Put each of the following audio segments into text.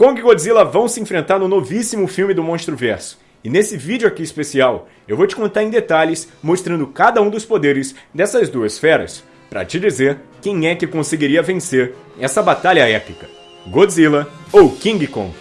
Kong e Godzilla vão se enfrentar no novíssimo filme do Monstro Verso. E nesse vídeo aqui especial, eu vou te contar em detalhes, mostrando cada um dos poderes dessas duas feras, para te dizer quem é que conseguiria vencer essa batalha épica: Godzilla ou King Kong.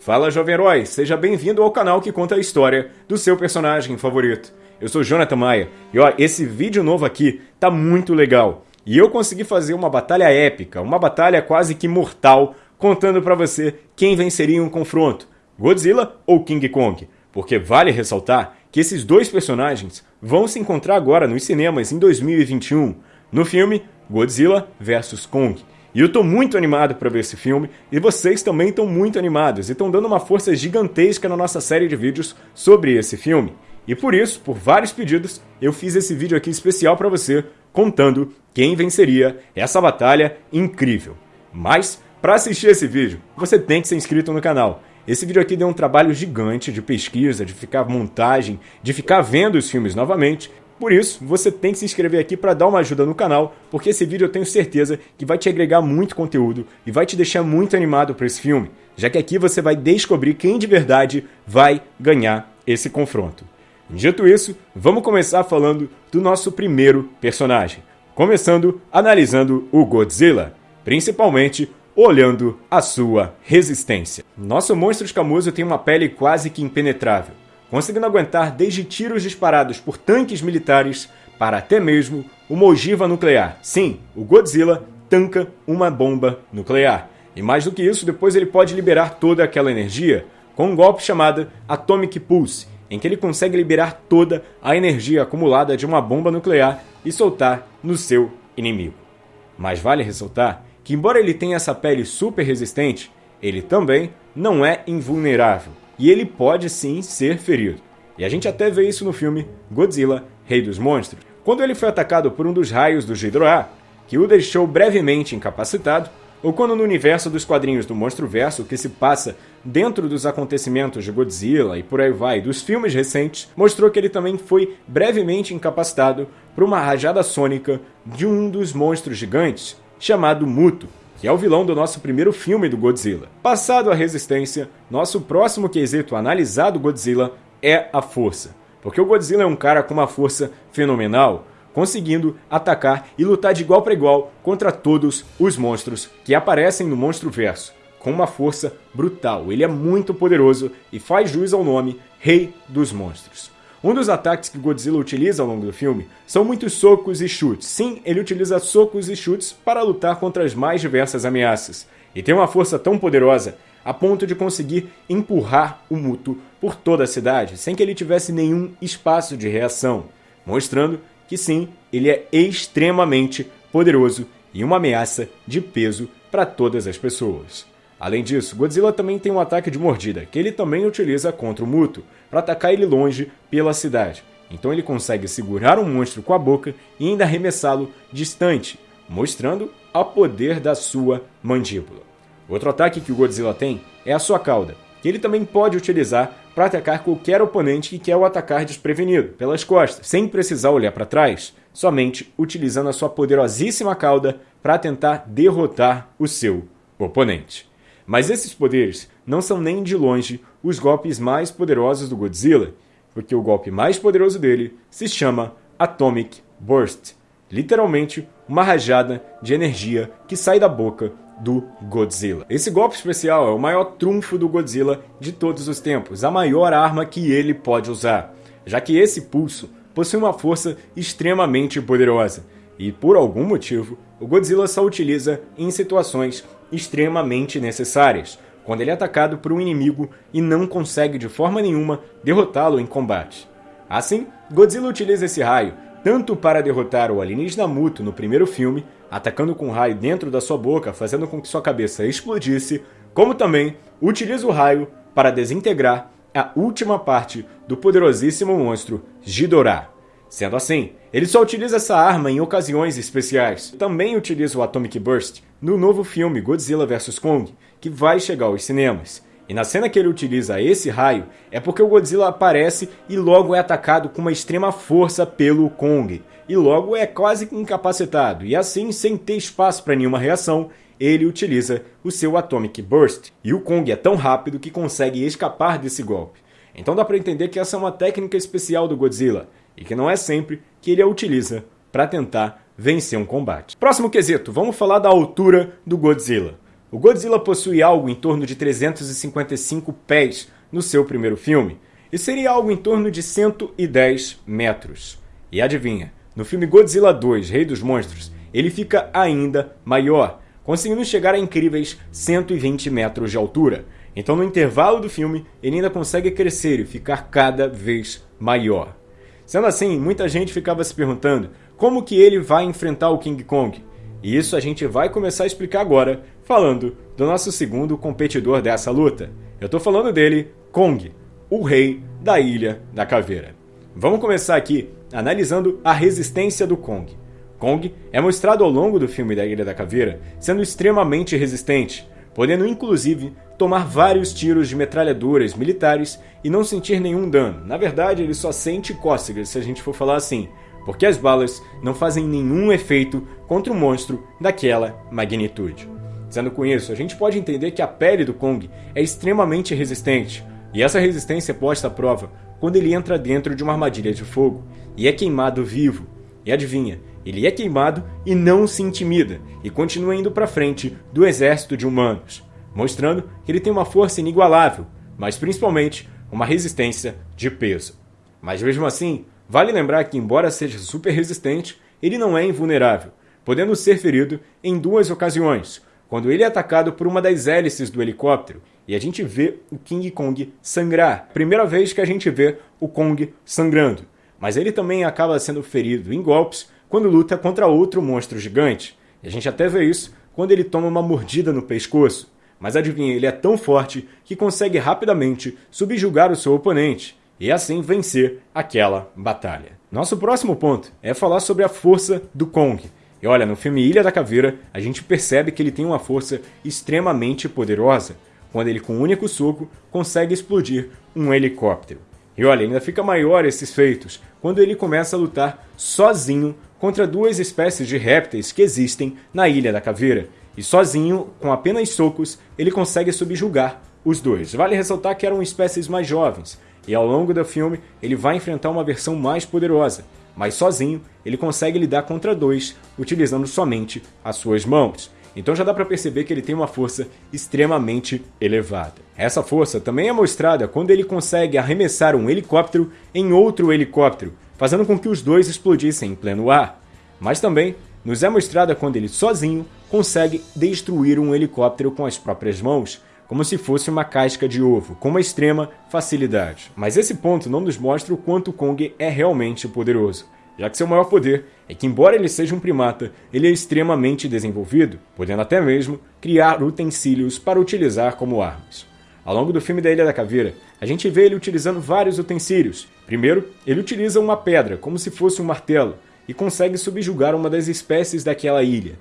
Fala jovem herói, seja bem-vindo ao canal que conta a história do seu personagem favorito. Eu sou Jonathan Maia e ó, esse vídeo novo aqui tá muito legal. E eu consegui fazer uma batalha épica, uma batalha quase que mortal, contando para você quem venceria em um confronto, Godzilla ou King Kong. Porque vale ressaltar que esses dois personagens vão se encontrar agora nos cinemas em 2021, no filme Godzilla vs Kong. E eu tô muito animado para ver esse filme, e vocês também estão muito animados e estão dando uma força gigantesca na nossa série de vídeos sobre esse filme. E por isso, por vários pedidos, eu fiz esse vídeo aqui especial para você, contando quem venceria essa batalha incrível. Mas, para assistir esse vídeo, você tem que ser inscrito no canal. Esse vídeo aqui deu um trabalho gigante de pesquisa, de ficar montagem, de ficar vendo os filmes novamente. Por isso, você tem que se inscrever aqui para dar uma ajuda no canal, porque esse vídeo eu tenho certeza que vai te agregar muito conteúdo e vai te deixar muito animado para esse filme, já que aqui você vai descobrir quem de verdade vai ganhar esse confronto. Dito isso, vamos começar falando do nosso primeiro personagem. Começando analisando o Godzilla, principalmente olhando a sua resistência. Nosso monstro escamoso tem uma pele quase que impenetrável, conseguindo aguentar desde tiros disparados por tanques militares para até mesmo uma ogiva nuclear. Sim, o Godzilla tanca uma bomba nuclear. E mais do que isso, depois ele pode liberar toda aquela energia com um golpe chamado Atomic Pulse, em que ele consegue liberar toda a energia acumulada de uma bomba nuclear e soltar no seu inimigo. Mas vale ressaltar que, embora ele tenha essa pele super resistente, ele também não é invulnerável e ele pode sim ser ferido. E a gente até vê isso no filme Godzilla, Rei dos Monstros, quando ele foi atacado por um dos raios do Ghidorah, que o deixou brevemente incapacitado ou quando no universo dos quadrinhos do Monstro Verso, que se passa dentro dos acontecimentos de Godzilla e por aí vai, dos filmes recentes, mostrou que ele também foi brevemente incapacitado por uma rajada sônica de um dos monstros gigantes, chamado Muto, que é o vilão do nosso primeiro filme do Godzilla. Passado a resistência, nosso próximo quesito analisado Godzilla é a força. Porque o Godzilla é um cara com uma força fenomenal, conseguindo atacar e lutar de igual para igual contra todos os monstros que aparecem no Monstro Verso, com uma força brutal. Ele é muito poderoso e faz jus ao nome Rei dos Monstros. Um dos ataques que Godzilla utiliza ao longo do filme são muitos socos e chutes. Sim, ele utiliza socos e chutes para lutar contra as mais diversas ameaças. E tem uma força tão poderosa a ponto de conseguir empurrar o Muto por toda a cidade sem que ele tivesse nenhum espaço de reação, mostrando que sim, ele é extremamente poderoso e uma ameaça de peso para todas as pessoas. Além disso, Godzilla também tem um ataque de mordida, que ele também utiliza contra o Muto, para atacar ele longe pela cidade. Então ele consegue segurar um monstro com a boca e ainda arremessá-lo distante, mostrando o poder da sua mandíbula. Outro ataque que o Godzilla tem é a sua cauda, que ele também pode utilizar para atacar qualquer oponente que quer o atacar desprevenido, pelas costas, sem precisar olhar para trás, somente utilizando a sua poderosíssima cauda para tentar derrotar o seu oponente. Mas esses poderes não são nem de longe os golpes mais poderosos do Godzilla, porque o golpe mais poderoso dele se chama Atomic Burst literalmente uma rajada de energia que sai da boca do Godzilla. Esse golpe especial é o maior trunfo do Godzilla de todos os tempos, a maior arma que ele pode usar, já que esse pulso possui uma força extremamente poderosa e, por algum motivo, o Godzilla só utiliza em situações extremamente necessárias, quando ele é atacado por um inimigo e não consegue de forma nenhuma derrotá-lo em combate. Assim, Godzilla utiliza esse raio tanto para derrotar o alienígena Muto no primeiro filme, atacando com um raio dentro da sua boca, fazendo com que sua cabeça explodisse, como também utiliza o raio para desintegrar a última parte do poderosíssimo monstro Ghidorah. Sendo assim, ele só utiliza essa arma em ocasiões especiais. Também utiliza o Atomic Burst no novo filme Godzilla vs Kong, que vai chegar aos cinemas. E na cena que ele utiliza esse raio, é porque o Godzilla aparece e logo é atacado com uma extrema força pelo Kong, e logo é quase incapacitado, e assim, sem ter espaço para nenhuma reação, ele utiliza o seu Atomic Burst. E o Kong é tão rápido que consegue escapar desse golpe. Então dá para entender que essa é uma técnica especial do Godzilla, e que não é sempre que ele a utiliza para tentar vencer um combate. Próximo quesito, vamos falar da altura do Godzilla. O Godzilla possui algo em torno de 355 pés no seu primeiro filme, e seria algo em torno de 110 metros. E adivinha, no filme Godzilla 2, Rei dos Monstros, ele fica ainda maior, conseguindo chegar a incríveis 120 metros de altura. Então, no intervalo do filme, ele ainda consegue crescer e ficar cada vez maior. Sendo assim, muita gente ficava se perguntando como que ele vai enfrentar o King Kong. E isso a gente vai começar a explicar agora, falando do nosso segundo competidor dessa luta. Eu estou falando dele, Kong, o rei da Ilha da Caveira. Vamos começar aqui analisando a resistência do Kong. Kong é mostrado ao longo do filme da Ilha da Caveira sendo extremamente resistente, podendo inclusive tomar vários tiros de metralhadoras militares e não sentir nenhum dano. Na verdade, ele só sente cócegas, se a gente for falar assim, porque as balas não fazem nenhum efeito contra um monstro daquela magnitude. Sendo com isso, a gente pode entender que a pele do Kong é extremamente resistente, e essa resistência é posta à prova quando ele entra dentro de uma armadilha de fogo e é queimado vivo. E adivinha, ele é queimado e não se intimida e continua indo para frente do exército de humanos, mostrando que ele tem uma força inigualável, mas principalmente uma resistência de peso. Mas mesmo assim, vale lembrar que, embora seja super resistente, ele não é invulnerável, podendo ser ferido em duas ocasiões, quando ele é atacado por uma das hélices do helicóptero e a gente vê o King Kong sangrar. Primeira vez que a gente vê o Kong sangrando. Mas ele também acaba sendo ferido em golpes quando luta contra outro monstro gigante. E a gente até vê isso quando ele toma uma mordida no pescoço. Mas adivinha, ele é tão forte que consegue rapidamente subjugar o seu oponente e assim vencer aquela batalha. Nosso próximo ponto é falar sobre a força do Kong. E olha, no filme Ilha da Caveira, a gente percebe que ele tem uma força extremamente poderosa quando ele, com um único soco, consegue explodir um helicóptero. E olha, ainda fica maior esses feitos quando ele começa a lutar sozinho contra duas espécies de répteis que existem na Ilha da Caveira. E sozinho, com apenas socos, ele consegue subjugar os dois. Vale ressaltar que eram espécies mais jovens, e ao longo do filme ele vai enfrentar uma versão mais poderosa, mas sozinho ele consegue lidar contra dois, utilizando somente as suas mãos. Então já dá para perceber que ele tem uma força extremamente elevada. Essa força também é mostrada quando ele consegue arremessar um helicóptero em outro helicóptero, fazendo com que os dois explodissem em pleno ar. Mas também nos é mostrada quando ele sozinho consegue destruir um helicóptero com as próprias mãos, como se fosse uma casca de ovo, com uma extrema facilidade. Mas esse ponto não nos mostra o quanto Kong é realmente poderoso já que seu maior poder é que, embora ele seja um primata, ele é extremamente desenvolvido, podendo até mesmo criar utensílios para utilizar como armas. Ao longo do filme da Ilha da Caveira, a gente vê ele utilizando vários utensílios. Primeiro, ele utiliza uma pedra, como se fosse um martelo, e consegue subjugar uma das espécies daquela ilha.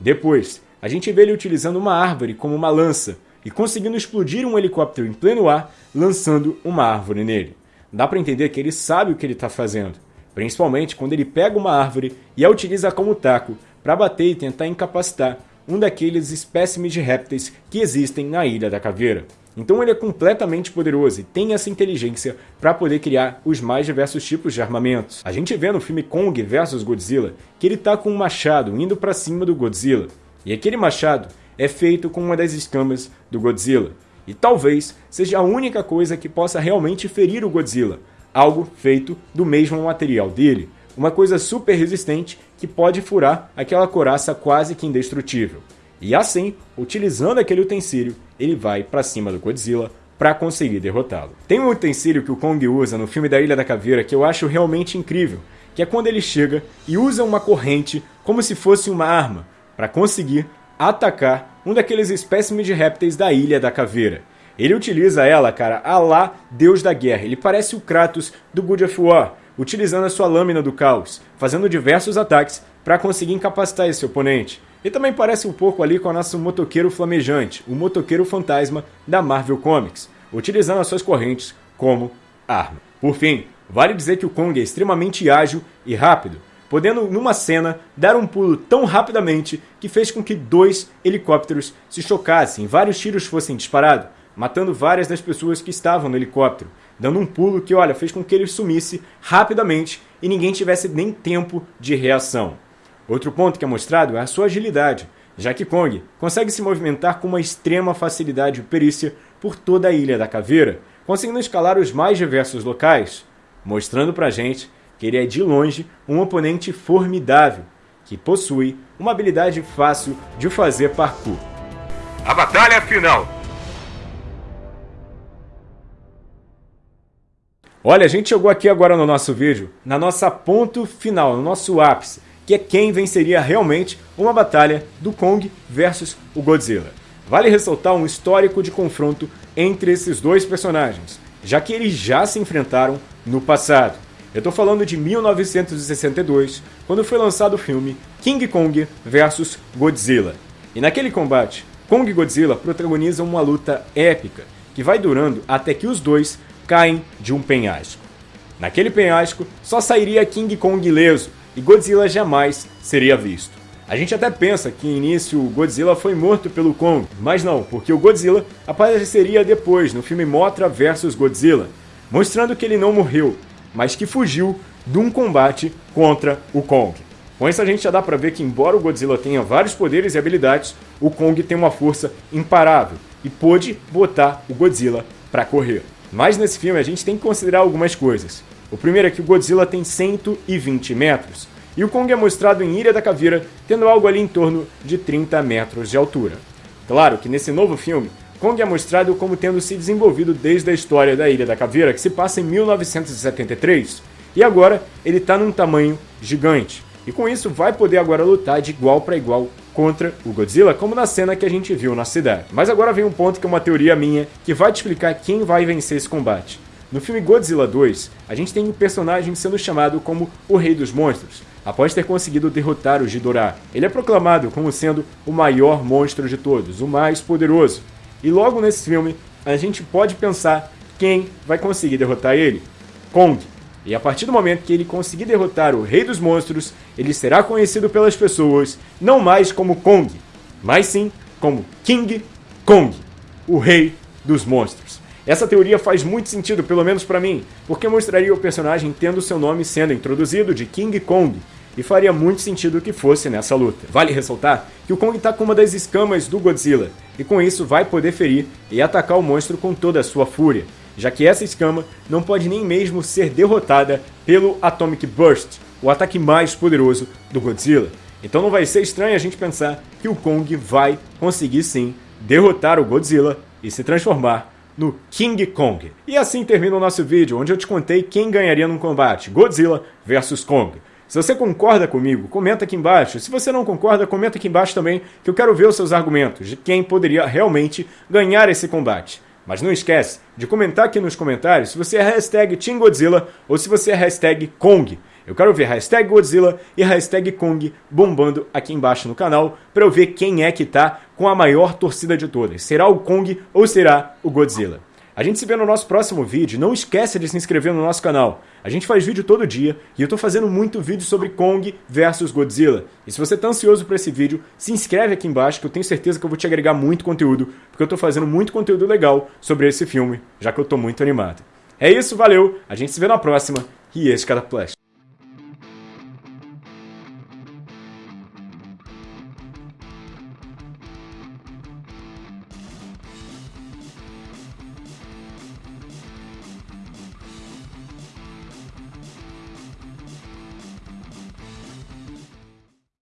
Depois, a gente vê ele utilizando uma árvore como uma lança, e conseguindo explodir um helicóptero em pleno ar, lançando uma árvore nele. Dá para entender que ele sabe o que ele está fazendo principalmente quando ele pega uma árvore e a utiliza como taco para bater e tentar incapacitar um daqueles espécimes de répteis que existem na Ilha da Caveira. Então ele é completamente poderoso e tem essa inteligência para poder criar os mais diversos tipos de armamentos. A gente vê no filme Kong vs Godzilla que ele tá com um machado indo para cima do Godzilla, e aquele machado é feito com uma das escamas do Godzilla. E talvez seja a única coisa que possa realmente ferir o Godzilla, algo feito do mesmo material dele, uma coisa super resistente que pode furar aquela coraça quase que indestrutível. E assim, utilizando aquele utensílio, ele vai para cima do Godzilla para conseguir derrotá-lo. Tem um utensílio que o Kong usa no filme da Ilha da Caveira que eu acho realmente incrível, que é quando ele chega e usa uma corrente como se fosse uma arma para conseguir atacar um daqueles espécimes de répteis da Ilha da Caveira. Ele utiliza ela, cara, a lá Deus da Guerra. Ele parece o Kratos do God of War, utilizando a sua lâmina do caos, fazendo diversos ataques para conseguir incapacitar esse oponente. E também parece um pouco ali com o nosso motoqueiro flamejante, o motoqueiro fantasma da Marvel Comics, utilizando as suas correntes como arma. Por fim, vale dizer que o Kong é extremamente ágil e rápido, podendo, numa cena, dar um pulo tão rapidamente que fez com que dois helicópteros se chocassem e vários tiros fossem disparados, matando várias das pessoas que estavam no helicóptero, dando um pulo que, olha, fez com que ele sumisse rapidamente e ninguém tivesse nem tempo de reação. Outro ponto que é mostrado é a sua agilidade, já que Kong consegue se movimentar com uma extrema facilidade e perícia por toda a Ilha da Caveira, conseguindo escalar os mais diversos locais, mostrando pra gente que ele é de longe um oponente formidável, que possui uma habilidade fácil de fazer parkour. A batalha final! Olha, a gente chegou aqui agora no nosso vídeo, na nossa ponto final, no nosso ápice, que é quem venceria realmente uma batalha do Kong versus o Godzilla. Vale ressaltar um histórico de confronto entre esses dois personagens, já que eles já se enfrentaram no passado. Eu estou falando de 1962, quando foi lançado o filme King Kong vs Godzilla. E naquele combate, Kong e Godzilla protagonizam uma luta épica, que vai durando até que os dois caem de um penhasco. Naquele penhasco, só sairia King Kong ileso, e Godzilla jamais seria visto. A gente até pensa que no início o Godzilla foi morto pelo Kong, mas não, porque o Godzilla apareceria depois no filme Mothra vs Godzilla, mostrando que ele não morreu, mas que fugiu de um combate contra o Kong. Com isso a gente já dá pra ver que embora o Godzilla tenha vários poderes e habilidades, o Kong tem uma força imparável e pôde botar o Godzilla para correr. Mas nesse filme a gente tem que considerar algumas coisas. O primeiro é que o Godzilla tem 120 metros, e o Kong é mostrado em Ilha da Caveira tendo algo ali em torno de 30 metros de altura. Claro que nesse novo filme, Kong é mostrado como tendo se desenvolvido desde a história da Ilha da Caveira, que se passa em 1973, e agora ele está num tamanho gigante. E com isso vai poder agora lutar de igual para igual contra o Godzilla, como na cena que a gente viu na cidade. Mas agora vem um ponto que é uma teoria minha, que vai te explicar quem vai vencer esse combate. No filme Godzilla 2, a gente tem um personagem sendo chamado como o Rei dos Monstros, após ter conseguido derrotar o Ghidorah. Ele é proclamado como sendo o maior monstro de todos, o mais poderoso, e logo nesse filme, a gente pode pensar quem vai conseguir derrotar ele. Kong. E a partir do momento que ele conseguir derrotar o Rei dos Monstros, ele será conhecido pelas pessoas não mais como Kong, mas sim como King Kong, o Rei dos Monstros. Essa teoria faz muito sentido, pelo menos para mim, porque mostraria o personagem tendo seu nome sendo introduzido de King Kong, e faria muito sentido que fosse nessa luta. Vale ressaltar que o Kong está com uma das escamas do Godzilla, e com isso vai poder ferir e atacar o monstro com toda a sua fúria, já que essa escama não pode nem mesmo ser derrotada pelo Atomic Burst, o ataque mais poderoso do Godzilla. Então não vai ser estranho a gente pensar que o Kong vai conseguir sim derrotar o Godzilla e se transformar no King Kong. E assim termina o nosso vídeo, onde eu te contei quem ganharia num combate, Godzilla versus Kong. Se você concorda comigo, comenta aqui embaixo. Se você não concorda, comenta aqui embaixo também, que eu quero ver os seus argumentos de quem poderia realmente ganhar esse combate. Mas não esquece de comentar aqui nos comentários se você é hashtag Team Godzilla ou se você é hashtag Kong. Eu quero ver hashtag Godzilla e hashtag Kong bombando aqui embaixo no canal para eu ver quem é que tá com a maior torcida de todas. Será o Kong ou será o Godzilla? A gente se vê no nosso próximo vídeo. Não esqueça de se inscrever no nosso canal. A gente faz vídeo todo dia e eu tô fazendo muito vídeo sobre Kong versus Godzilla. E se você tá ansioso por esse vídeo, se inscreve aqui embaixo que eu tenho certeza que eu vou te agregar muito conteúdo, porque eu tô fazendo muito conteúdo legal sobre esse filme, já que eu tô muito animado. É isso, valeu, a gente se vê na próxima e esse cara Flash.